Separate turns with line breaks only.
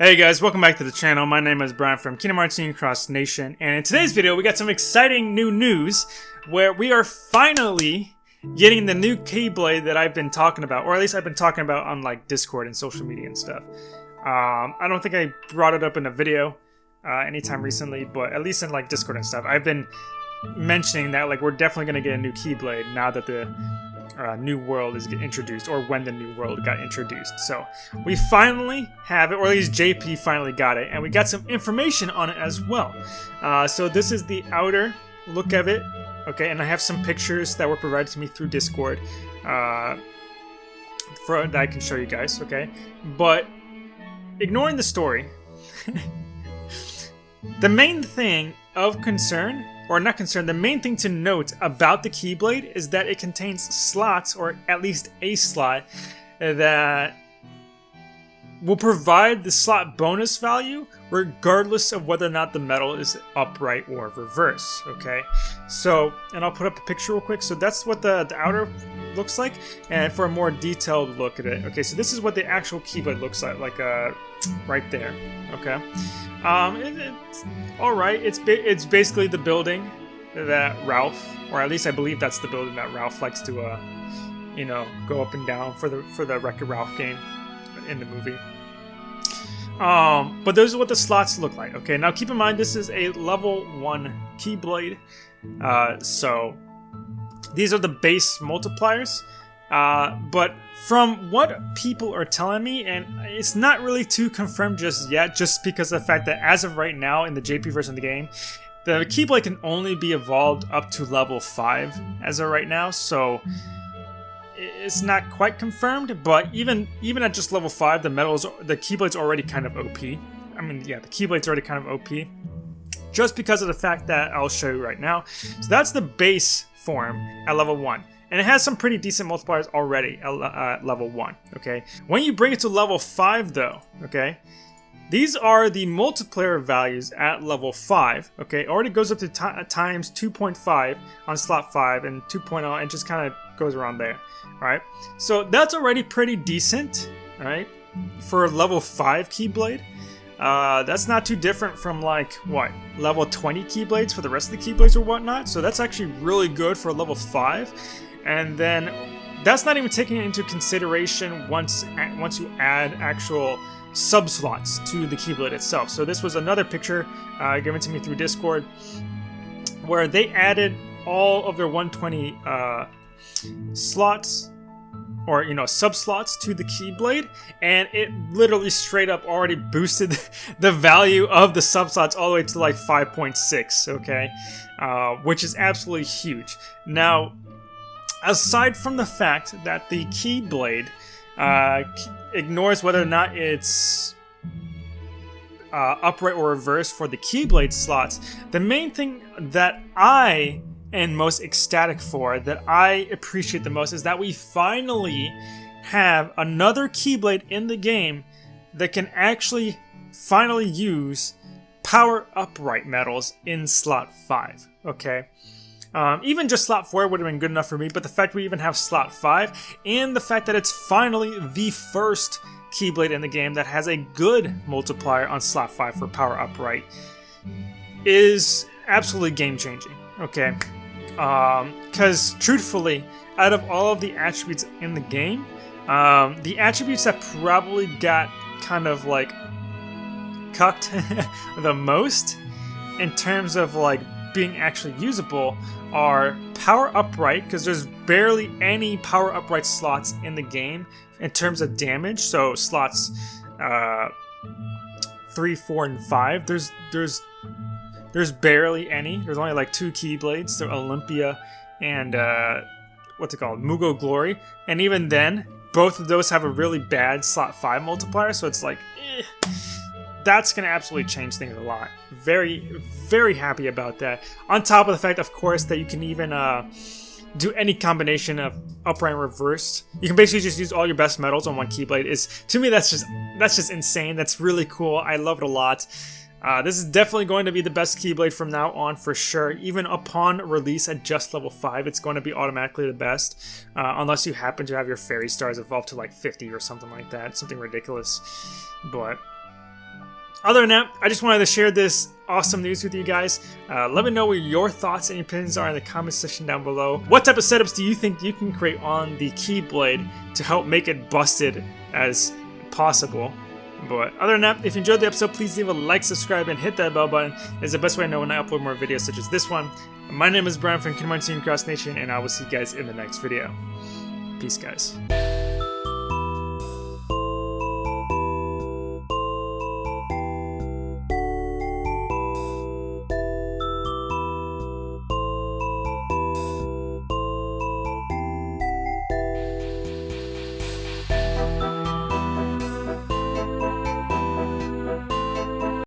Hey guys, welcome back to the channel. My name is Brian from Kingdom Hearts Union Cross Nation, and in today's video we got some exciting new news where we are finally getting the new Keyblade that I've been talking about, or at least I've been talking about on like Discord and social media and stuff. Um, I don't think I brought it up in a video uh, anytime recently, but at least in like Discord and stuff, I've been mentioning that like we're definitely gonna get a new Keyblade now that the uh, new world is introduced, or when the new world got introduced. So we finally have it, or at least JP finally got it, and we got some information on it as well. Uh, so this is the outer look of it, okay, and I have some pictures that were provided to me through Discord uh, for that I can show you guys, okay. But ignoring the story, the main thing of concern or not concerned, the main thing to note about the Keyblade is that it contains slots, or at least a slot, that will provide the slot bonus value regardless of whether or not the medal is upright or reverse, okay? So, and I'll put up a picture real quick. So that's what the, the outer looks like, and for a more detailed look at it, okay, so this is what the actual Keyblade looks like, like uh, right there, okay? Um, it, it's all right. It's it's basically the building that Ralph, or at least I believe that's the building that Ralph likes to, uh, you know, go up and down for the for the Wreck-It Ralph game in the movie. Um, but those are what the slots look like. Okay, now keep in mind this is a level one Keyblade, uh, so these are the base multipliers. Uh, but from what people are telling me, and it's not really too confirmed just yet, just because of the fact that as of right now in the JP version of the game, the Keyblade can only be evolved up to level 5 as of right now, so it's not quite confirmed, but even even at just level 5, the medals the Keyblade's already kind of OP. I mean, yeah, the Keyblade's already kind of OP. Just because of the fact that I'll show you right now. So that's the base form at level 1. And it has some pretty decent multipliers already at uh, level 1, okay? When you bring it to level 5 though, okay? These are the multiplier values at level 5, okay? It already goes up to times 2.5 on slot 5 and 2.0 and just kind of goes around there, right? So that's already pretty decent, right? For a level 5 Keyblade. Uh, that's not too different from like, what, level 20 Keyblades for the rest of the Keyblades or whatnot. So that's actually really good for a level 5. And then that's not even taking into consideration once once you add actual subslots to the Keyblade itself. So this was another picture uh, given to me through Discord where they added all of their 120 uh, slots or you know subslots to the Keyblade, and it literally straight up already boosted the value of the subslots all the way to like 5.6. Okay, uh, which is absolutely huge. Now, aside from the fact that the Keyblade uh, ignores whether or not it's uh, upright or reverse for the Keyblade slots, the main thing that I am most ecstatic for, that I appreciate the most, is that we finally have another Keyblade in the game that can actually finally use power upright medals in slot 5. Okay? Um, even just slot 4 would have been good enough for me, but the fact we even have slot 5, and the fact that it's finally the first Keyblade in the game that has a good multiplier on slot 5 for power upright, is absolutely game changing. Okay? Because, um, truthfully, out of all of the attributes in the game, um, the attributes that probably got kind of like cucked the most in terms of like being actually usable are power upright, because there's barely any power upright slots in the game in terms of damage. So slots uh, three, four, and five. There's there's there's barely any. There's only like two keyblades, so Olympia and uh, what's it called, Moogle O' Glory. And even then, both of those have a really bad slot five multiplier. So it's like. Eh that's going to absolutely change things a lot. Very, very happy about that. On top of the fact, of course, that you can even uh, do any combination of upright and reversed. You can basically just use all your best medals on one Keyblade. Is to me that's just that's just insane. That's really cool. I love it a lot. Uh, this is definitely going to be the best Keyblade from now on for sure. Even upon release at just level 5, it's going to be automatically the best. Uh, unless you happen to have your Fairy Stars evolve to like 50 or something like that. Something ridiculous. But other than that, I just wanted to share this awesome news with you guys. Uh, let me know what your thoughts and opinions are in the comment section down below. What type of setups do you think you can create on the Keyblade to help make it busted as possible? But other than that, if you enjoyed the episode, please leave a like, subscribe, and hit that bell button. It's the best way I know when I upload more videos such as this one. My name is Brian from Kingdom Cross Nation, and I will see you guys in the next video. Peace, guys.